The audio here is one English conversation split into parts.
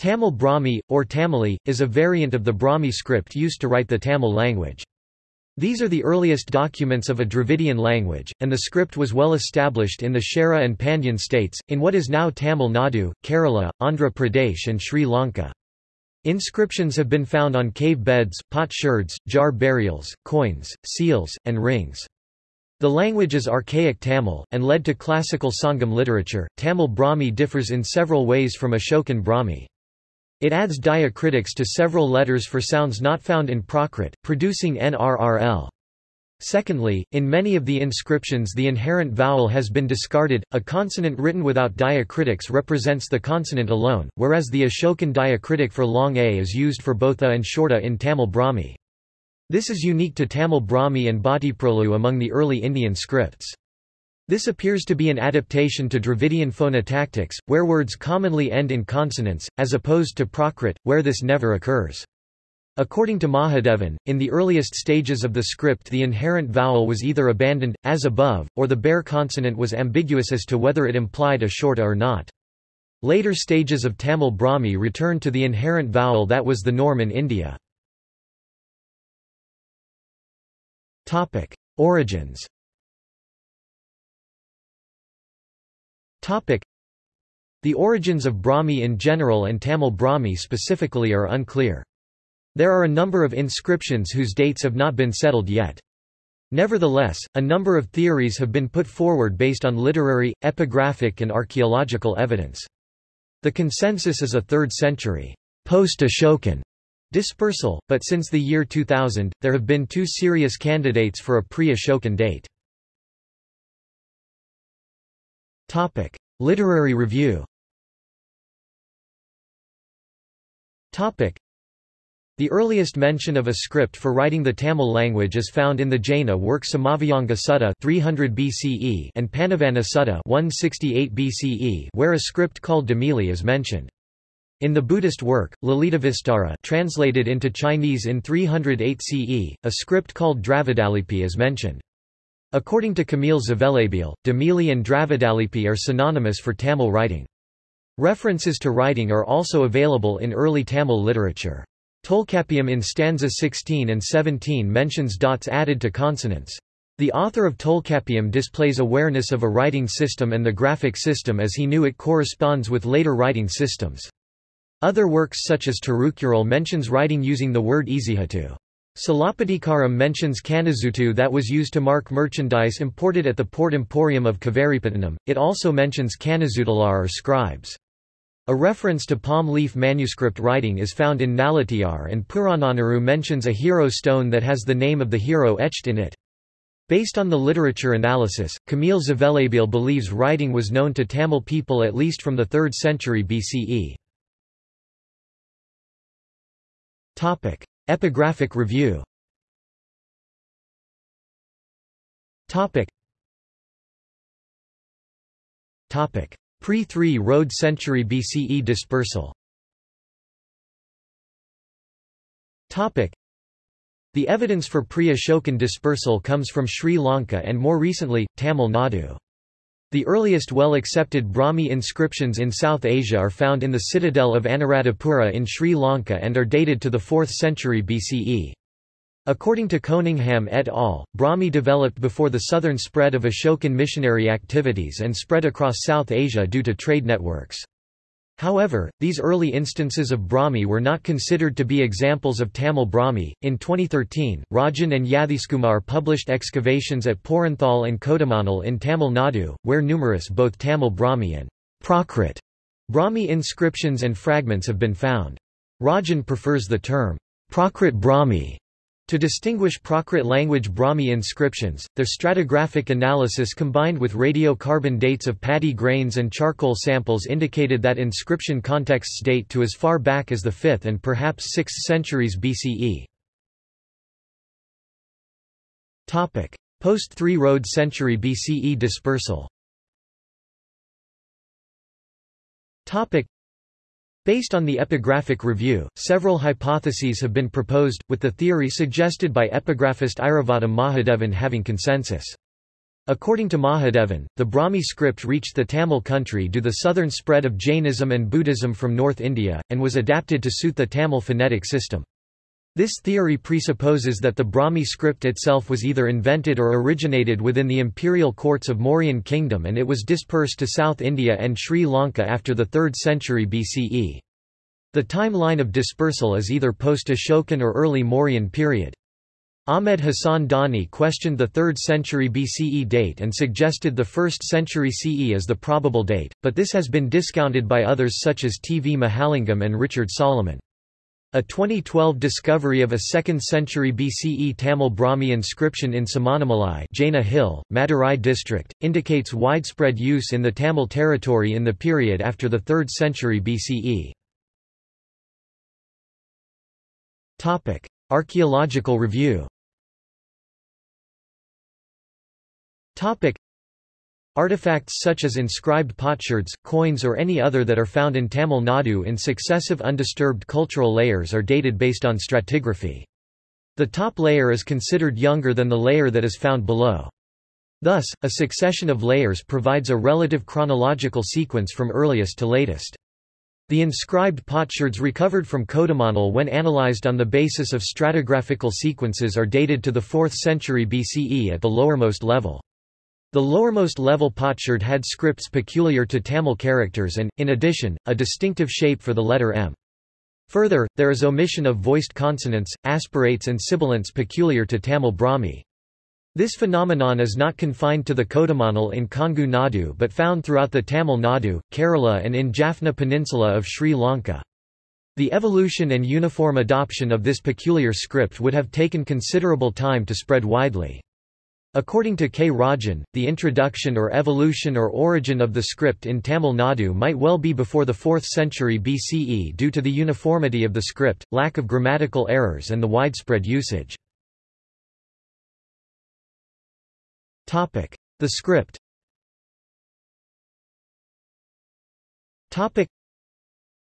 Tamil Brahmi, or Tamili, is a variant of the Brahmi script used to write the Tamil language. These are the earliest documents of a Dravidian language, and the script was well established in the Chera and Pandyan states, in what is now Tamil Nadu, Kerala, Andhra Pradesh and Sri Lanka. Inscriptions have been found on cave beds, potsherds, jar burials, coins, seals, and rings. The language is archaic Tamil, and led to classical Sangam literature. Tamil Brahmi differs in several ways from Ashokan Brahmi. It adds diacritics to several letters for sounds not found in Prakrit, producing NRRL. Secondly, in many of the inscriptions the inherent vowel has been discarded, a consonant written without diacritics represents the consonant alone, whereas the Ashokan diacritic for long a is used for both a and short a in Tamil Brahmi. This is unique to Tamil Brahmi and Bhattiprolu among the early Indian scripts. This appears to be an adaptation to Dravidian phonotactics, where words commonly end in consonants, as opposed to Prakrit, where this never occurs. According to Mahadevan, in the earliest stages of the script the inherent vowel was either abandoned, as above, or the bare consonant was ambiguous as to whether it implied a short or not. Later stages of Tamil Brahmi returned to the inherent vowel that was the norm in India. Origins The origins of Brahmi in general and Tamil Brahmi specifically are unclear. There are a number of inscriptions whose dates have not been settled yet. Nevertheless, a number of theories have been put forward based on literary, epigraphic and archaeological evidence. The consensus is a 3rd century post-Ashokan dispersal, but since the year 2000, there have been two serious candidates for a pre-Ashokan date. Topic: Literary review. Topic: The earliest mention of a script for writing the Tamil language is found in the Jaina work Samavyanga Sutta 300 BCE and Panavana Sutta 168 BCE where a script called Damili is mentioned. In the Buddhist work, Lalitavistara translated into Chinese in 308 CE, a script called Dravidalipi is mentioned. According to Kamil Zvelebil, Damili and Dravidalipi are synonymous for Tamil writing. References to writing are also available in early Tamil literature. Tolkappiyam in stanza 16 and 17 mentions dots added to consonants. The author of Tolkappiyam displays awareness of a writing system and the graphic system as he knew it corresponds with later writing systems. Other works such as Tirukural mentions writing using the word Ezihatu. Silappatikaram mentions Kanazutu that was used to mark merchandise imported at the port emporium of Kavaripatnam. It also mentions Kanazutalar or scribes. A reference to palm leaf manuscript writing is found in Nalatiyar and Purananuru mentions a hero stone that has the name of the hero etched in it. Based on the literature analysis, Kamil Zvelebil believes writing was known to Tamil people at least from the 3rd century BCE. Epigraphic review. Topic. Topic. Pre-3 Road century BCE dispersal. Topic. The evidence for pre-Ashokan dispersal comes from Sri Lanka and more recently, Tamil Nadu. The earliest well-accepted Brahmi inscriptions in South Asia are found in the citadel of Anuradhapura in Sri Lanka and are dated to the 4th century BCE. According to Coningham et al., Brahmi developed before the southern spread of Ashokan missionary activities and spread across South Asia due to trade networks. However, these early instances of Brahmi were not considered to be examples of Tamil Brahmi. In 2013, Rajan and Yathishkumar published excavations at Poranthal and Kodumanal in Tamil Nadu, where numerous both Tamil Brahmi and Prakrit Brahmi inscriptions and fragments have been found. Rajan prefers the term Prakrit Brahmi to distinguish Prakrit language Brahmi inscriptions, their stratigraphic analysis combined with radiocarbon dates of paddy grains and charcoal samples indicated that inscription contexts date to as far back as the 5th and perhaps 6th centuries BCE. Post-3 Road century BCE dispersal Based on the epigraphic review, several hypotheses have been proposed, with the theory suggested by epigraphist Iravatham Mahadevan having consensus. According to Mahadevan, the Brahmi script reached the Tamil country due to the southern spread of Jainism and Buddhism from North India, and was adapted to suit the Tamil phonetic system. This theory presupposes that the Brahmi script itself was either invented or originated within the imperial courts of Mauryan kingdom and it was dispersed to South India and Sri Lanka after the 3rd century BCE. The timeline of dispersal is either post-Ashokan or early Mauryan period. Ahmed Hassan Dani questioned the 3rd century BCE date and suggested the 1st century CE as the probable date, but this has been discounted by others such as T. V. Mahalingam and Richard Salomon. A 2012 discovery of a 2nd century BCE Tamil Brahmi inscription in Samanamalai Jaina Hill, Madurai district, indicates widespread use in the Tamil territory in the period after the 3rd century BCE. Archaeological review Artifacts such as inscribed potsherds, coins or any other that are found in Tamil Nadu in successive undisturbed cultural layers are dated based on stratigraphy. The top layer is considered younger than the layer that is found below. Thus, a succession of layers provides a relative chronological sequence from earliest to latest. The inscribed potsherds recovered from Kodumanal when analyzed on the basis of stratigraphical sequences are dated to the 4th century BCE at the lowermost level. The lowermost level potsherd had scripts peculiar to Tamil characters and, in addition, a distinctive shape for the letter M. Further, there is omission of voiced consonants, aspirates and sibilants peculiar to Tamil Brahmi. This phenomenon is not confined to the Kodumanal in Kongu Nadu but found throughout the Tamil Nadu, Kerala and in Jaffna Peninsula of Sri Lanka. The evolution and uniform adoption of this peculiar script would have taken considerable time to spread widely. According to K. Rajan, the introduction or evolution or origin of the script in Tamil Nadu might well be before the 4th century BCE due to the uniformity of the script, lack of grammatical errors and the widespread usage. The script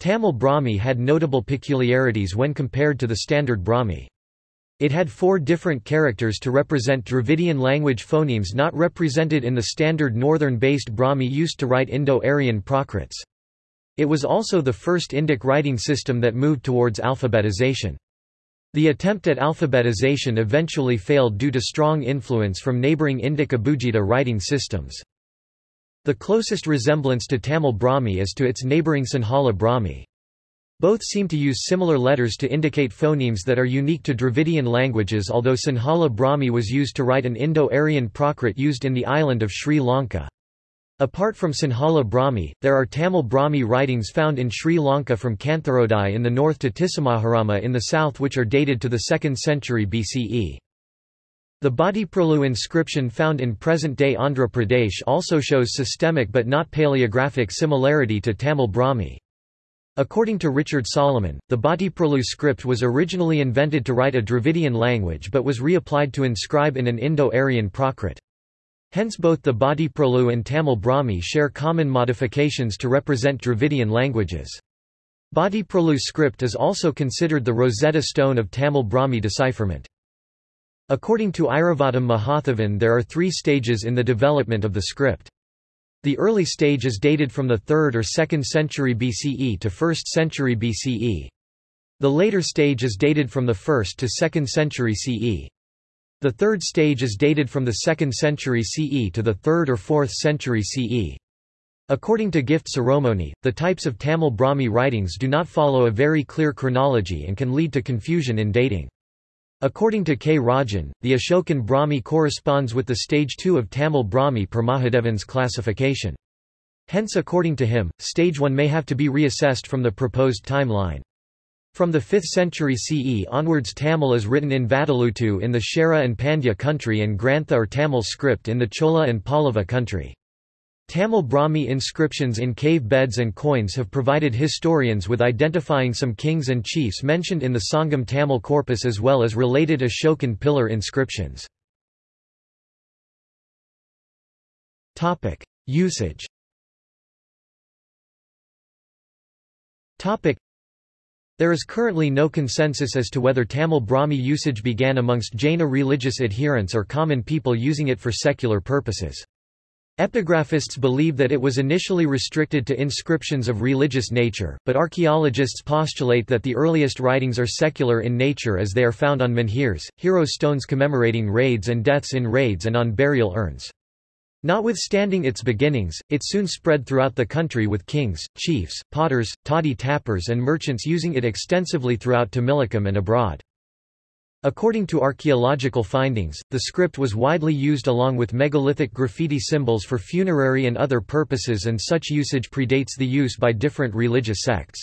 Tamil Brahmi had notable peculiarities when compared to the standard Brahmi. It had four different characters to represent Dravidian language phonemes not represented in the standard northern-based Brahmi used to write Indo-Aryan Prakrits. It was also the first Indic writing system that moved towards alphabetization. The attempt at alphabetization eventually failed due to strong influence from neighbouring Indic Abugida writing systems. The closest resemblance to Tamil Brahmi is to its neighbouring Sinhala Brahmi. Both seem to use similar letters to indicate phonemes that are unique to Dravidian languages although Sinhala Brahmi was used to write an Indo-Aryan Prakrit used in the island of Sri Lanka. Apart from Sinhala Brahmi, there are Tamil Brahmi writings found in Sri Lanka from Kantharodai in the north to Tissamaharama in the south which are dated to the 2nd century BCE. The Bhattiprolu inscription found in present-day Andhra Pradesh also shows systemic but not paleographic similarity to Tamil Brahmi. According to Richard Salomon, the Bhattiprolu script was originally invented to write a Dravidian language but was reapplied to inscribe in an Indo-Aryan Prakrit. Hence both the Bhattiprolu and Tamil Brahmi share common modifications to represent Dravidian languages. Bhattiprolu script is also considered the Rosetta Stone of Tamil Brahmi decipherment. According to Iravatham Mahadevan there are three stages in the development of the script. The early stage is dated from the 3rd or 2nd century BCE to 1st century BCE. The later stage is dated from the 1st to 2nd century CE. The third stage is dated from the 2nd century CE to the 3rd or 4th century CE. According to Gift Siromoney, the types of Tamil Brahmi writings do not follow a very clear chronology and can lead to confusion in dating. According to K. Rajan, the Ashokan Brahmi corresponds with the stage 2 of Tamil Brahmi per Mahadevan's classification. Hence according to him, stage 1 may have to be reassessed from the proposed timeline. From the 5th century CE onwards Tamil is written in Vatteluttu in the Chera and Pandya country and Grantha or Tamil script in the Chola and Pallava country. Tamil Brahmi inscriptions in cave beds and coins have provided historians with identifying some kings and chiefs mentioned in the Sangam Tamil corpus as well as related Ashokan pillar inscriptions. Usage There is currently no consensus as to whether Tamil Brahmi usage began amongst Jaina religious adherents or common people using it for secular purposes. Epigraphists believe that it was initially restricted to inscriptions of religious nature, but archaeologists postulate that the earliest writings are secular in nature as they are found on menhirs, hero stones commemorating raids and deaths in raids and on burial urns. Notwithstanding its beginnings, it soon spread throughout the country with kings, chiefs, potters, toddy tappers and merchants using it extensively throughout Tamilakam and abroad. According to archaeological findings, the script was widely used along with megalithic graffiti symbols for funerary and other purposes and such usage predates the use by different religious sects.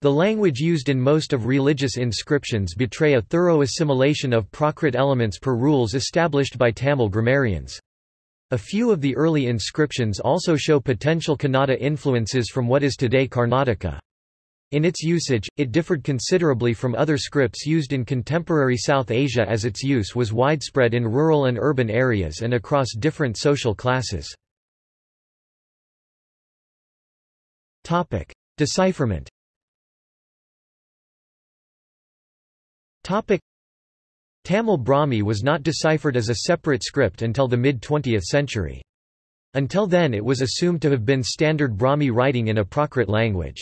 The language used in most of religious inscriptions betray a thorough assimilation of Prakrit elements per rules established by Tamil grammarians. A few of the early inscriptions also show potential Kannada influences from what is today Karnataka. In its usage, it differed considerably from other scripts used in contemporary South Asia as its use was widespread in rural and urban areas and across different social classes. Decipherment Tamil Brahmi was not deciphered as a separate script until the mid-20th century. Until then it was assumed to have been standard Brahmi writing in a Prakrit language.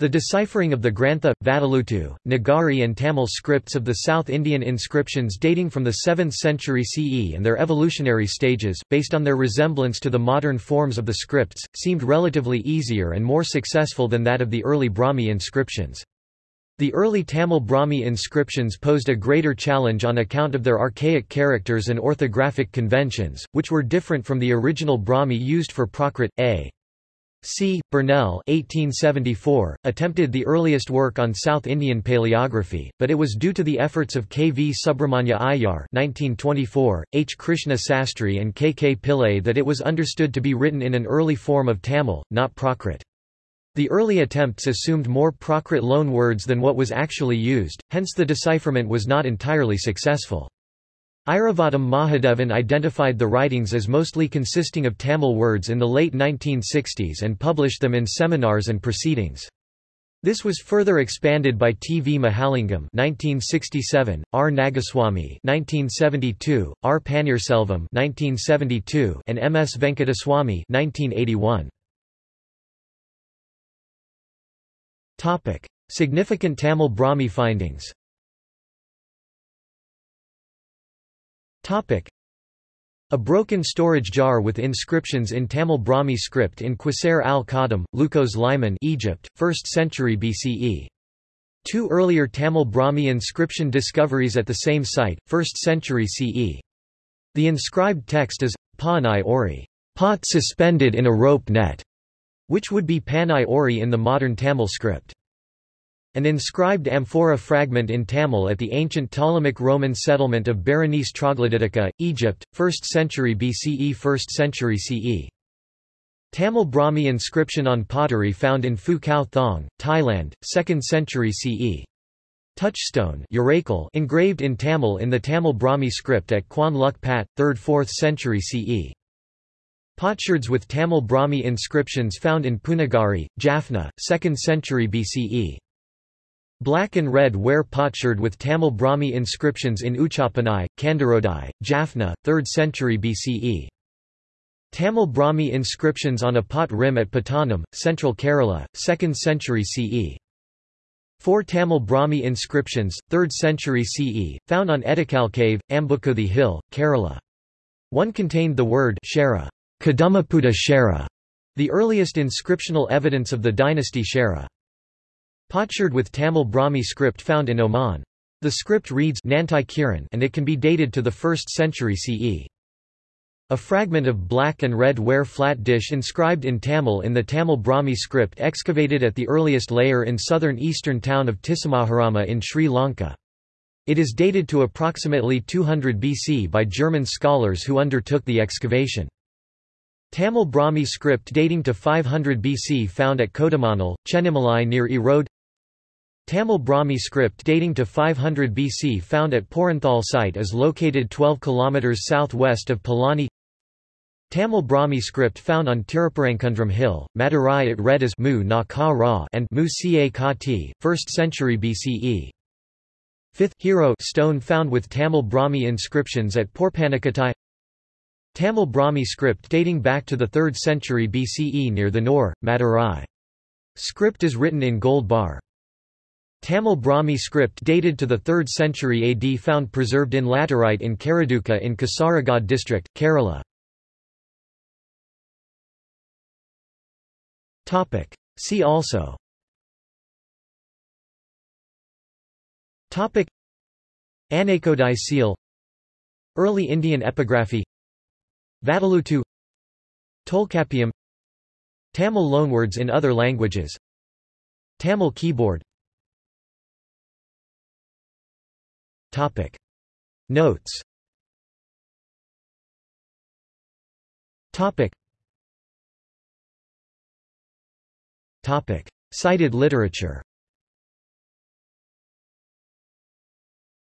The deciphering of the Grantha, Vatteluttu, Nagari and Tamil scripts of the South Indian inscriptions dating from the 7th century CE and their evolutionary stages, based on their resemblance to the modern forms of the scripts, seemed relatively easier and more successful than that of the early Brahmi inscriptions. The early Tamil Brahmi inscriptions posed a greater challenge on account of their archaic characters and orthographic conventions, which were different from the original Brahmi used for Prakrit. A. C. Burnell 1874, attempted the earliest work on South Indian paleography, but it was due to the efforts of K. V. Subramanya Iyer 1924, H. Krishna Sastry and K. K. Pillai that it was understood to be written in an early form of Tamil, not Prakrit. The early attempts assumed more Prakrit loan words than what was actually used, hence the decipherment was not entirely successful. Iravatham Mahadevan identified the writings as mostly consisting of Tamil words in the late 1960s and published them in seminars and proceedings. This was further expanded by T. V. Mahalingam (1967), R. Nagaswamy (1972), R. Panirselvam (1972), and M. S. Venkataswamy (1981). Topic: Significant Tamil Brahmi findings. Topic: A broken storage jar with inscriptions in Tamil Brahmi script in Qusair al-Qadim, Leukos Limen, Egypt, 1st century BCE. Two earlier Tamil Brahmi inscription discoveries at the same site, 1st century CE. The inscribed text is, Panai Ori, pot suspended in a rope net which would be Panai Ori in the modern Tamil script. An inscribed amphora fragment in Tamil at the ancient Ptolemaic Roman settlement of Berenice Troglodytica, Egypt, 1st century BCE 1st century CE. Tamil Brahmi inscription on pottery found in Phu Khao Thong, Thailand, 2nd century CE. Touchstone engraved in Tamil in the Tamil Brahmi script at Khuan Luk Pat, 3rd–4th century CE. Potsherds with Tamil Brahmi inscriptions found in Punagari, Jaffna, 2nd century BCE. Black and red ware potsherd with Tamil Brahmi inscriptions in Uchapanai, Kandarodai, Jaffna, 3rd century BCE. Tamil Brahmi inscriptions on a pot rim at Pattanam, central Kerala, 2nd century CE. Four Tamil Brahmi inscriptions, 3rd century CE, found on Etikal Cave, Ambukuthi Hill, Kerala. One contained the word Shara. Kadumaputta Shara, the earliest inscriptional evidence of the dynasty Shara. Potsherd with Tamil Brahmi script found in Oman. The script reads Nantai Kiran and it can be dated to the 1st century CE. A fragment of black and red ware flat dish inscribed in Tamil in the Tamil Brahmi script excavated at the earliest layer in southern eastern town of Tissamaharama in Sri Lanka. It is dated to approximately 200 BC by German scholars who undertook the excavation. Tamil Brahmi script dating to 500 BC found at Kodumanal, Chennimalai near Erode Tamil Brahmi script dating to 500 BC found at Poranthal site is located 12 km southwest of Palani Tamil Brahmi script found on Tiruparankundram hill, Madurai it read as Mu na ka ra and Mu ca ka ti, 1st century BCE. 5th hero stone found with Tamil Brahmi inscriptions at Porpanakattai Tamil Brahmi script dating back to the 3rd century BCE near the Nor, Madurai. Script is written in gold bar. Tamil Brahmi script dated to the 3rd century AD found preserved in laterite in Karaduka in Kasaragod district, Kerala. See also. Topic. Anakodai seal. Early Indian epigraphy. Vatteluttu Tolkappiyam Tamil loanwords in other languages. Tamil keyboard Topic Notes Topic Topic. Cited literature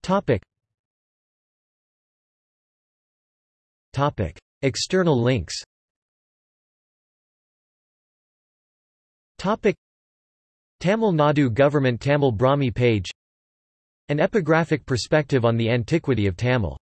Topic. Topic. External links Topic. Tamil Nadu Government Tamil Brahmi page An epigraphic perspective on the antiquity of Tamil